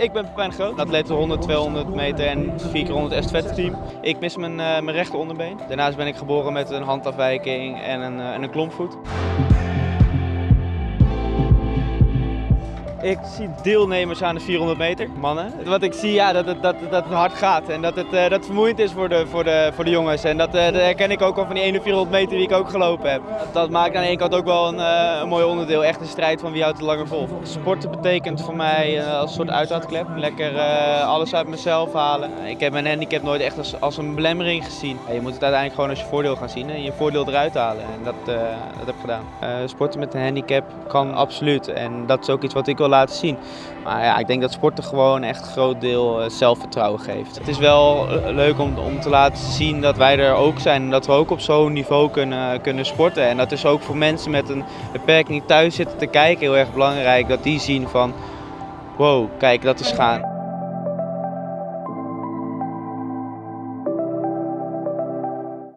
Ik ben Pepijn Groot, atleet 100, 200 meter en 4 keer 100 estafette team. Ik mis mijn, uh, mijn rechter onderbeen. Daarnaast ben ik geboren met een handafwijking en een, uh, en een klompvoet. Ik zie deelnemers aan de 400 meter, mannen. Wat ik zie, ja, dat het, dat, dat hard gaat en dat het, uh, dat vermoeiend is voor de, voor, de, voor de jongens. En dat, uh, dat herken ik ook al van die 1 400 meter die ik ook gelopen heb. Dat, maakt aan de ene kant ook wel een, uh, een mooi onderdeel. Echt een strijd van wie houdt het langer vol. Sporten betekent voor mij als een soort uitlaatklep. Lekker alles uit mezelf halen. Ik heb mijn handicap nooit echt als, als een belemmering gezien. je moet het uiteindelijk gewoon als je voordeel gaan zien en je voordeel eruit halen. En dat, dat heb ik gedaan. sporten met een handicap kan absoluut. En dat is ook iets wat ik wil laten zien. Maar ja, ik denk dat sporten gewoon echt een groot deel eh, zelfvertrouwen geeft. Het is wel eh, leuk om, om te laten zien dat wij er ook zijn en dat we ook op zo'n niveau kunnen, kunnen sporten. En dat is ook voor mensen met een beperking thuis zitten te kijken heel erg belangrijk. Dat die zien van, wow, kijk dat is gaan.